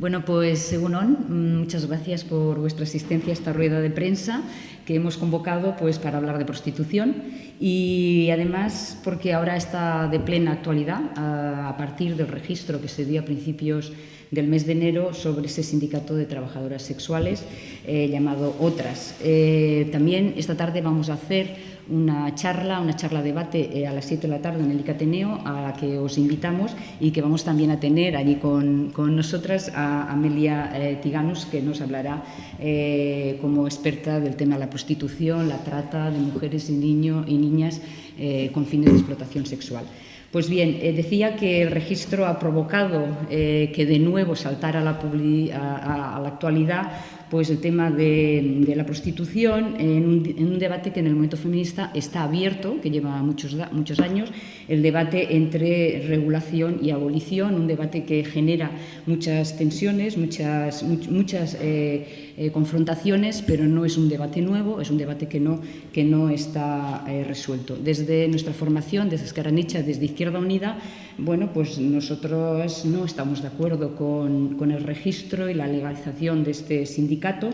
Bueno, pues según on, muchas gracias por vuestra asistencia a esta rueda de prensa que hemos convocado pues, para hablar de prostitución y además porque ahora está de plena actualidad a partir del registro que se dio a principios del mes de enero sobre ese sindicato de trabajadoras sexuales eh, llamado Otras. Eh, también esta tarde vamos a hacer una charla, una charla debate eh, a las 7 de la tarde en el ICATENEO a la que os invitamos y que vamos también a tener allí con, con nosotras a Amelia eh, Tiganus, que nos hablará eh, como experta del tema de la prostitución, la trata de mujeres y, niños y niñas eh, con fines de explotación sexual. Pues bien, decía que el registro ha provocado que de nuevo saltara a la actualidad pues el tema de, la prostitución en un, en un, debate que en el momento feminista está abierto, que lleva muchos, muchos años, el debate entre regulación y abolición, un debate que genera muchas tensiones, muchas, muchas eh, eh, confrontaciones, pero no es un debate nuevo, es un debate que no, que no está eh, resuelto. Desde nuestra formación, desde Escaranicha, desde Izquierda Unida, bueno, pues nosotros no estamos de acuerdo con, el registro y la legalización de este sindicato,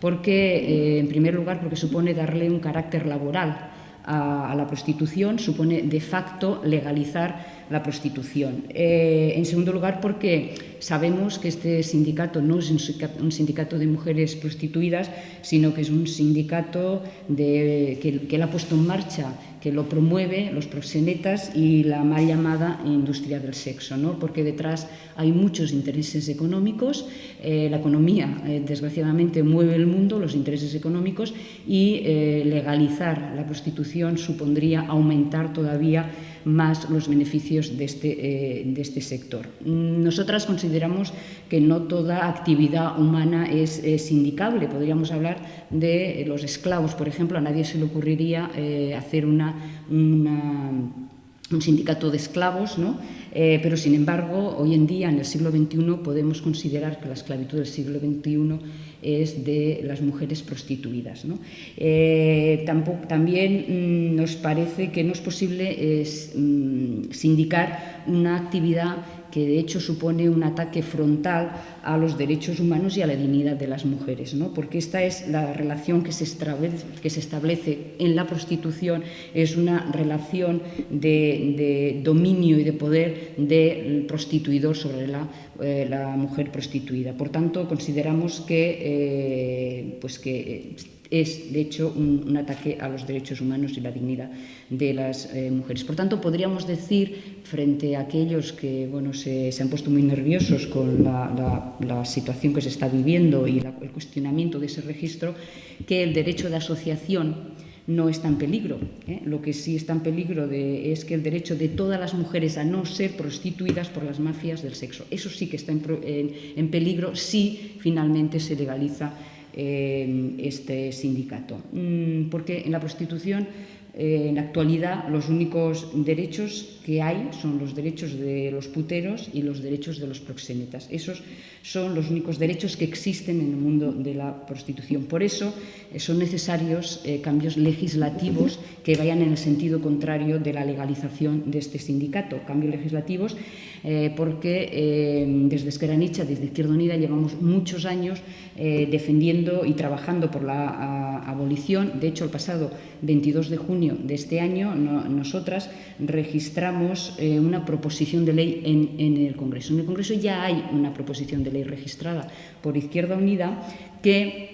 porque, eh, en primer lugar, porque supone darle un carácter laboral a la prostitución, supone de facto legalizar la prostitución. Eh, en segundo lugar, porque sabemos que este sindicato no es un sindicato de mujeres prostituidas, sino que es un sindicato que, que él ha puesto en marcha que lo promueve los proxenetas y la mal llamada industria del sexo, ¿no? porque detrás hay muchos intereses económicos, eh, la economía eh, desgraciadamente mueve el mundo, los intereses económicos, y legalizar la prostitución supondría aumentar todavía más los beneficios de este, eh, de este sector. Nosotras consideramos que no toda actividad humana es, es indicable. Podríamos hablar de los esclavos, por ejemplo. A nadie se le ocurriría eh, hacer una, un sindicato de esclavos, ¿no? Eh, pero sin embargo, hoy en día, en el siglo XXI, podemos considerar que la esclavitud del siglo XXI es de las mujeres prostituidas. ¿no? Eh, tampoco, también mmm, nos parece que no es posible es, mmm, sindicar una actividad que de hecho supone un ataque frontal a los derechos humanos y a la dignidad de las mujeres, ¿no? porque esta es la relación que se, establece, en la prostitución, es una relación de, de dominio y de poder del prostituidor sobre la, eh, la mujer prostituida. Por tanto, consideramos que, eh, pues que es, de hecho, un, ataque a los derechos humanos y la dignidad de las eh, mujeres. Por tanto, podríamos decir, frente a aquellos que bueno, se, han puesto muy nerviosos con la, situación que se está viviendo y el cuestionamiento de ese registro, que el derecho de asociación no está en peligro. ¿eh? Lo que sí está en peligro es que el derecho de todas las mujeres a no ser prostituidas por las mafias del sexo. Eso sí que está en, en, en peligro si finalmente se legaliza eh, este sindicato. Mm, porque en la prostitución, eh, en la actualidad, los únicos derechos que hay son los derechos de los puteros y los derechos de los proxenetas. Esos son los únicos derechos que existen en el mundo de la prostitución. Por eso eh, son necesarios eh, cambios legislativos que vayan en el sentido contrario de la legalización de este sindicato. Cambios legislativos eh, porque eh, desde Esqueranicha, desde Izquierda Unida, llevamos muchos años eh, defendiendo y trabajando por la abolición. De hecho, el pasado 22 de junio de este año, no, nosotras registramos una proposición de ley en, en el Congreso. En el Congreso ya hay una proposición de ley registrada por Izquierda Unida que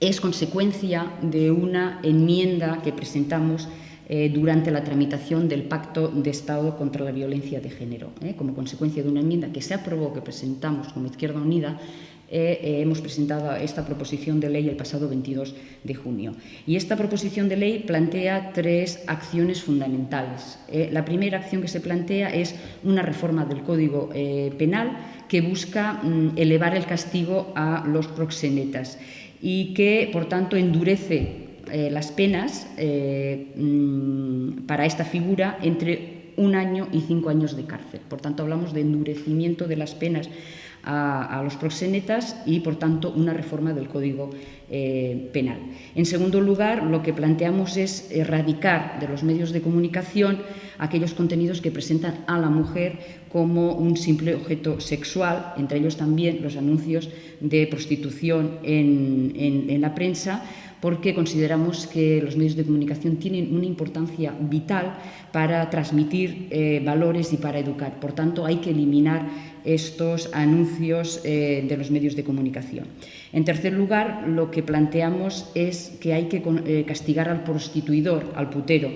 es consecuencia de una enmienda que presentamos eh, durante la tramitación del Pacto de Estado contra la Violencia de Género. Eh, como consecuencia de una enmienda que se aprobó, que presentamos como Izquierda Unida, eh, hemos presentado esta proposición de ley el pasado 22 de junio. Y esta proposición de ley plantea tres acciones fundamentales. La primera acción que se plantea es una reforma del Código Penal que busca mm, elevar el castigo a los proxenetas y que, por tanto, endurece eh, las penas eh, mmm, para esta figura entre un año y cinco años de cárcel. Por tanto, hablamos de endurecimiento de las penas a, los proxenetas y, por tanto, una reforma del Código eh, Penal. En segundo lugar, lo que planteamos es erradicar de los medios de comunicación aquellos contenidos que presentan a la mujer como un simple objeto sexual, entre ellos también los anuncios de prostitución en la prensa, porque consideramos que los medios de comunicación tienen una importancia vital para transmitir eh, valores y para educar. Por tanto, hay que eliminar estos anuncios eh, de los medios de comunicación. En tercer lugar, lo que planteamos es que hay que eh, castigar al prostituidor, al putero,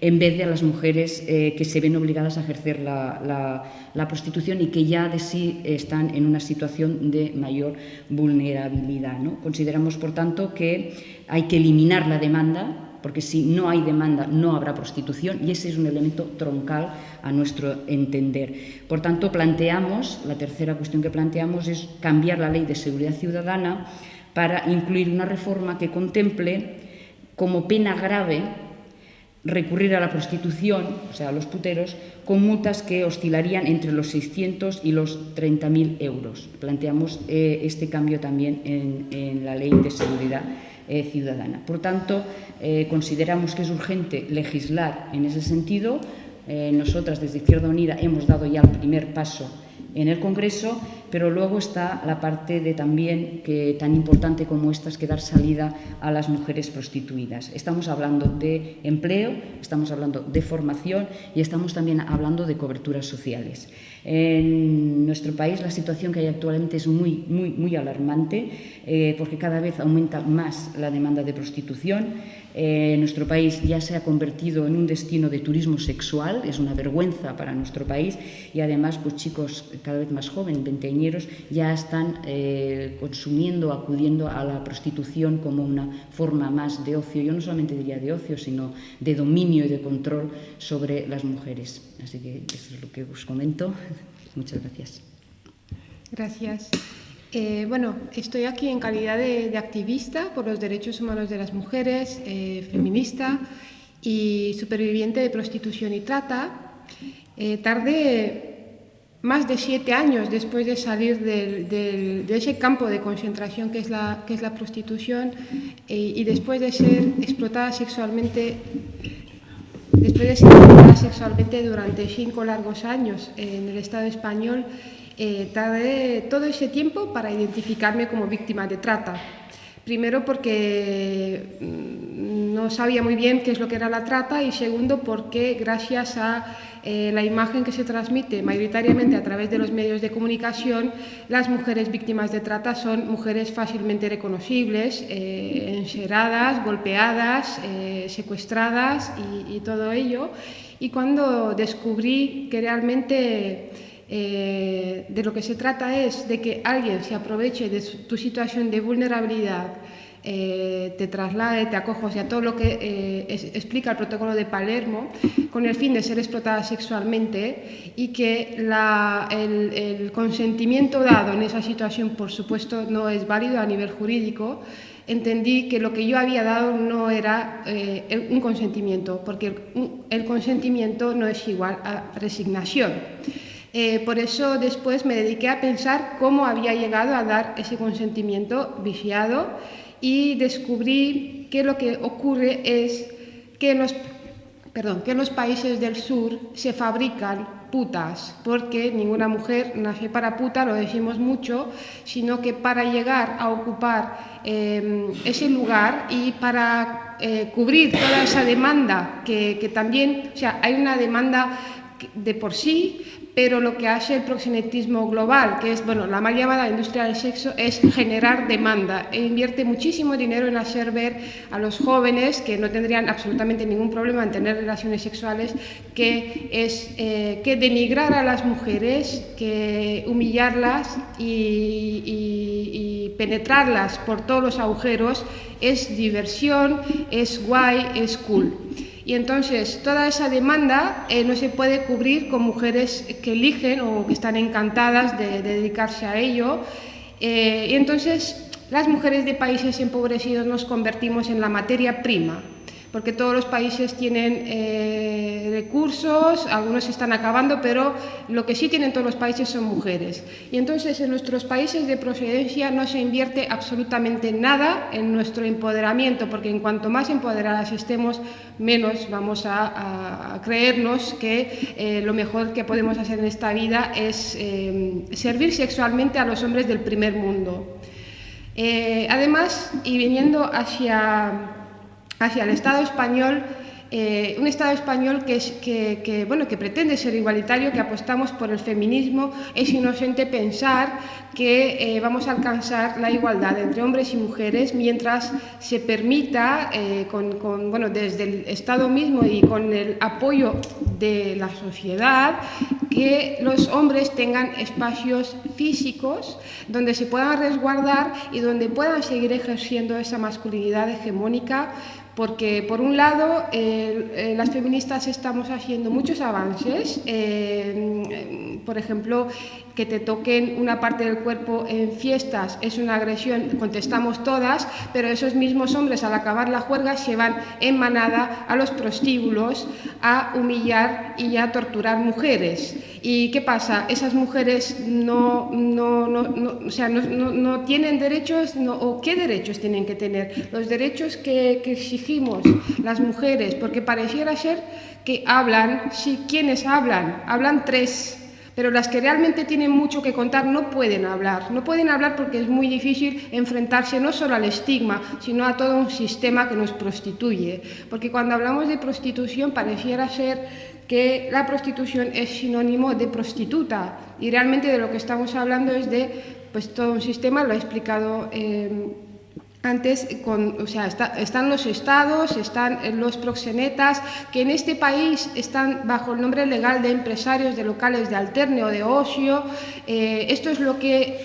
en vez de a las mujeres eh, que se ven obligadas a ejercer la, prostitución y que ya de sí están en una situación de mayor vulnerabilidad. Consideramos, por tanto, que hay que eliminar la demanda porque si no hay demanda no habrá prostitución y ese es un elemento troncal a nuestro entender. Por tanto, planteamos, la tercera cuestión que planteamos es cambiar la ley de seguridad ciudadana para incluir una reforma que contemple como pena grave recurrir a la prostitución, o sea, a los puteros, con multas que oscilarían entre los 600 y los 30.000 euros. Planteamos eh, este cambio también en, la ley de seguridad eh, ciudadana. Por tanto, eh, consideramos que es urgente legislar en ese sentido. nosotras, desde Izquierda Unida, hemos dado ya el primer paso en el Congreso, pero luego está la parte de también que tan importante como esta es que dar salida a las mujeres prostituidas. Estamos hablando de empleo, estamos hablando de formación y estamos también hablando de coberturas sociales. En nuestro país la situación que hay actualmente es muy, muy, muy alarmante eh, porque cada vez aumenta más la demanda de prostitución. Eh, nuestro país ya se ha convertido en un destino de turismo sexual, es una vergüenza para nuestro país y además pues chicos cada vez más jóvenes, veinteañeros, ya están eh, consumiendo, acudiendo a la prostitución como una forma más de ocio, yo no solamente diría de ocio, sino de dominio y de control sobre las mujeres. Así que eso es lo que os comento. Muchas gracias. Gracias. Eh, bueno, estoy aquí en calidad de, activista por los derechos humanos de las mujeres, eh, feminista y superviviente de prostitución y trata. Eh, tardé más de siete años después de salir de ese campo de concentración que es la, que es la prostitución y después de ser explotada sexualmente después de ser explotada sexualmente durante cinco largos años en el Estado español eh, tardé todo ese tiempo para identificarme como víctima de trata. Primero porque mm, no sabía muy bien qué es lo que era la trata y segundo porque gracias a eh, la imagen que se transmite mayoritariamente a través de los medios de comunicación, las mujeres víctimas de trata son mujeres fácilmente reconocibles, eh, encerradas, golpeadas, eh, secuestradas y, y, todo ello. Y cuando descubrí que realmente eh, de lo que se trata es de que alguien se aproveche de tu situación de vulnerabilidad, eh, te traslade, te acoja, o sea, todo lo que eh, explica el protocolo de Palermo, con el fin de ser explotada sexualmente y que el, consentimiento dado en esa situación, por supuesto, no es válido a nivel jurídico, entendí que lo que yo había dado no era un consentimiento, porque el consentimiento no es igual a resignación. Eh, por eso después me dediqué a pensar cómo había llegado a dar ese consentimiento viciado y descubrí que lo que ocurre es que en los, perdón, que los países del sur se fabrican putas, porque ninguna mujer nace para puta, lo decimos mucho, sino que para llegar a ocupar eh, ese lugar y para eh, cubrir toda esa demanda que también, o sea, hay una demanda de por sí, pero lo que hace el proxenetismo global, que es bueno, la mal llamada industria del sexo, es generar demanda e invierte muchísimo dinero en hacer ver a los jóvenes que no tendrían absolutamente ningún problema en tener relaciones sexuales, que es eh, que denigrar a las mujeres, que humillarlas y, y penetrarlas por todos los agujeros es diversión, es guay, es cool. Y entonces toda esa demanda eh, no se puede cubrir con mujeres que eligen o que están encantadas de, dedicarse a ello. Eh, y entonces las mujeres de países empobrecidos nos convertimos en la materia prima porque todos los países tienen eh, recursos, algunos están acabando, pero lo que sí tienen todos los países son mujeres. Y entonces en nuestros países de procedencia no se invierte absolutamente nada en nuestro empoderamiento, porque en cuanto más empoderadas estemos, menos vamos a, creernos que eh, lo mejor que podemos hacer en esta vida es eh, servir sexualmente a los hombres del primer mundo. además, y viniendo hacia hacia el Estado español, eh, un Estado español que, bueno, que pretende ser igualitario, que apostamos por el feminismo, es inocente pensar que eh, vamos a alcanzar la igualdad entre hombres y mujeres mientras se permita, eh, bueno, desde el Estado mismo y con el apoyo de la sociedad, que los hombres tengan espacios físicos donde se puedan resguardar y donde puedan seguir ejerciendo esa masculinidad hegemónica porque por un lado eh, las feministas estamos haciendo muchos avances, eh, por ejemplo, que te toquen una parte del cuerpo en fiestas es una agresión, contestamos todas, pero esos mismos hombres al acabar la juerga se van en manada a los prostíbulos a humillar y a torturar mujeres. ¿Y qué pasa? Esas mujeres no, no, no, o sea, no, tienen derechos, o qué derechos tienen que tener. Los derechos que, exigimos las mujeres, porque pareciera ser que hablan, sí, ¿quiénes hablan? Hablan tres pero las que realmente tienen mucho que contar no pueden hablar. No pueden hablar porque es muy difícil enfrentarse no solo al estigma, sino a todo un sistema que nos prostituye. Porque cuando hablamos de prostitución pareciera ser que la prostitución es sinónimo de prostituta y realmente de lo que estamos hablando es de pues, todo un sistema, lo ha explicado eh, antes, con, o sea, están los estados, están los proxenetas, que en este país están bajo el nombre legal de empresarios de locales de alterne o de ocio. Eh, esto es lo que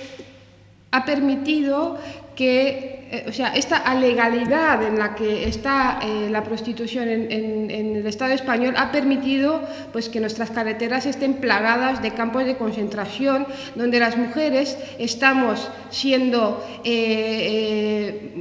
ha permitido que eh, o sea, esta alegalidad en la que está eh, la prostitución en, el Estado español ha permitido pues, que nuestras carreteras estén plagadas de campos de concentración, donde las mujeres estamos siendo, eh,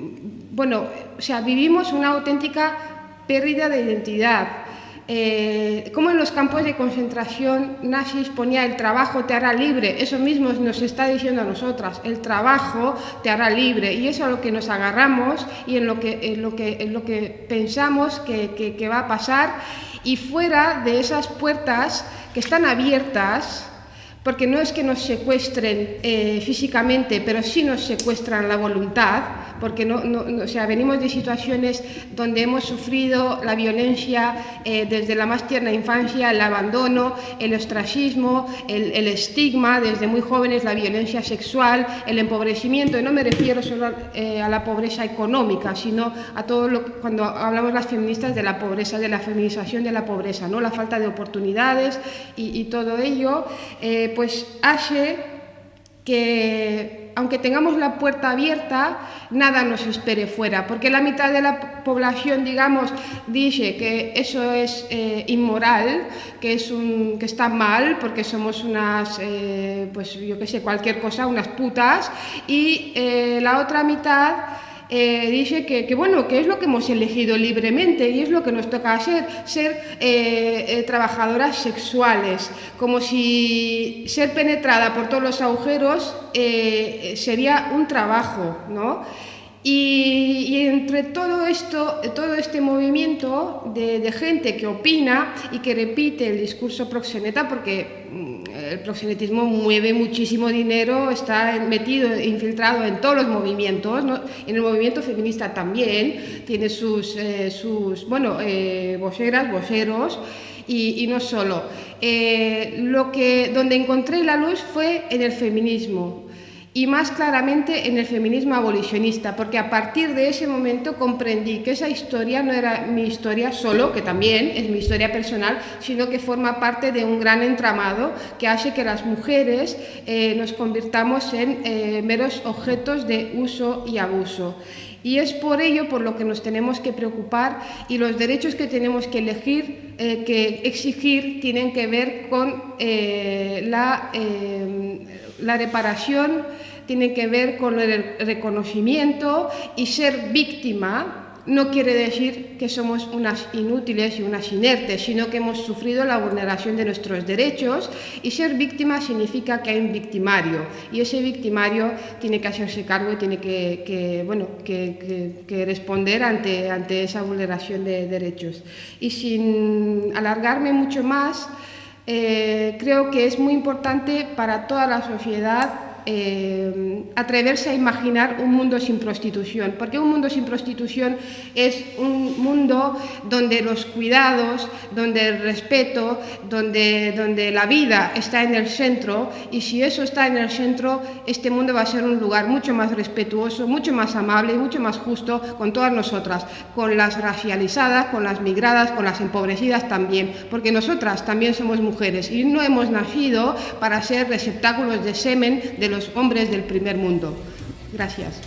bueno, o sea, vivimos una auténtica pérdida de identidad. Eh, como en los campos de concentración nazis ponía el trabajo te hará libre, eso mismo nos está diciendo a nosotras, el trabajo te hará libre y eso es lo que nos agarramos y en lo que, lo que, lo que pensamos que, va a pasar. Y fuera de esas puertas que están abiertas, porque no es que nos secuestren eh, físicamente, pero sí nos secuestran la voluntad, porque no, o sea, venimos de situaciones donde hemos sufrido la violencia eh, desde la más tierna infancia, el abandono, el ostracismo, el, estigma, desde muy jóvenes la violencia sexual, el empobrecimiento, y no me refiero solo eh, a la pobreza económica, sino a todo lo que, cuando hablamos las feministas de la pobreza, de la feminización de la pobreza, ¿no? la falta de oportunidades y, todo ello, eh, pues hace que aunque tengamos la puerta abierta, nada nos espere fuera, porque la mitad de la población, digamos, dice que eso es eh, inmoral, que, es un, que está mal, porque somos unas, eh, pues yo qué sé, cualquier cosa, unas putas, y eh, la otra mitad eh, dice que, bueno, que es lo que hemos elegido libremente y es lo que nos toca hacer, ser eh, eh, trabajadoras sexuales, como si ser penetrada por todos los agujeros sería un trabajo, ¿no? Y, entre todo esto, todo este movimiento de, gente que opina y que repite el discurso proxeneta, porque mm, el proxenetismo mueve muchísimo dinero, está metido, infiltrado en todos los movimientos, en el movimiento feminista también, tiene sus, eh, sus bueno, eh, voceras, voceros, y, no solo. Eh, lo que, donde encontré la luz fue en el feminismo y más claramente en el feminismo abolicionista, porque a partir de ese momento comprendí que esa historia no era mi historia solo, que también es mi historia personal, sino que forma parte de un gran entramado que hace que las mujeres eh, nos convirtamos en eh, meros objetos de uso y abuso. Y es por ello por lo que nos tenemos que preocupar y los derechos que tenemos que elegir, eh, que exigir, tienen que ver con la, la reparación tiene que ver con el reconocimiento y ser víctima no quiere decir que somos unas inútiles y unas inertes, sino que hemos sufrido la vulneración de nuestros derechos y ser víctima significa que hay un victimario y ese victimario tiene que hacerse cargo y tiene que, bueno, que, responder ante, ante esa vulneración de derechos. Y sin alargarme mucho más, eh, creo que es muy importante para toda la sociedad eh, atreverse a imaginar un mundo sin prostitución, porque un mundo sin prostitución es un mundo donde los cuidados, donde el respeto, donde, donde la vida está en el centro y si eso está en el centro, este mundo va a ser un lugar mucho más respetuoso, mucho más amable mucho más justo con todas nosotras, con las racializadas, con las migradas, con las empobrecidas también, porque nosotras también somos mujeres y no hemos nacido para ser receptáculos de semen de los hombres del primer mundo. Gracias.